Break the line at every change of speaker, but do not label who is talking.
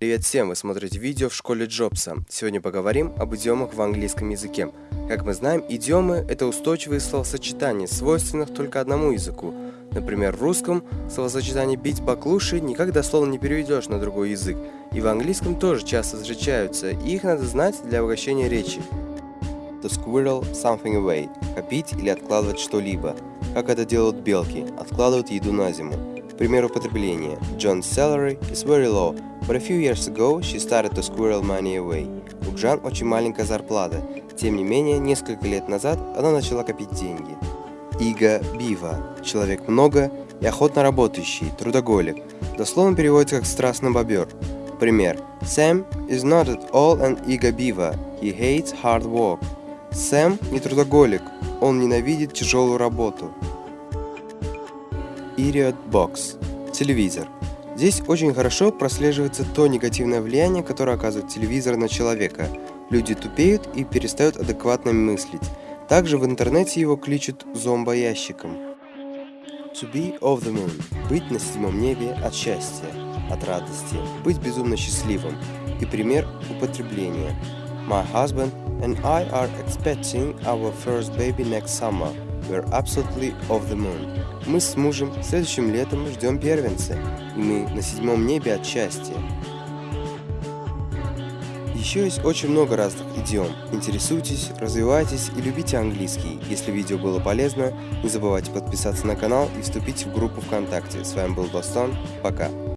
Привет всем, вы смотрите видео в школе Джобса. Сегодня поговорим об идиомах в английском языке. Как мы знаем, идиомы – это устойчивые словосочетания, свойственных только одному языку. Например, в русском словосочетание «бить баклуши» никак дословно не переведешь на другой язык. И в английском тоже часто встречаются, и их надо знать для обогащения речи. To squirrel something away – копить или откладывать что-либо. Как это делают белки – откладывают еду на зиму. Пример употребления. John's salary is very low, but a few years ago she started to squirrel money away. У Джан очень маленькая зарплата. Тем не менее, несколько лет назад она начала копить деньги. Ига Бива. Человек много и охотно работающий, трудоголик. Дословно переводится как «страстный бобер». Пример. Sam is not at all an Iga Biva. He hates hard work. Сэм не трудоголик, он ненавидит тяжелую работу. Idiot Box – телевизор. Здесь очень хорошо прослеживается то негативное влияние, которое оказывает телевизор на человека. Люди тупеют и перестают адекватно мыслить. Также в интернете его кличут зомбоящиком. To be of the moon – быть на седьмом небе от счастья, от радости, быть безумно счастливым. И пример употребления. My husband and I are expecting our first baby next summer. We're absolutely off the moon. Мы с мужем следующим летом ждем первенца, и мы на седьмом небе от счастья. Еще есть очень много разных идиом. Интересуйтесь, развивайтесь и любите английский. Если видео было полезно, не забывайте подписаться на канал и вступить в группу ВКонтакте. С вами был Бастон. Пока.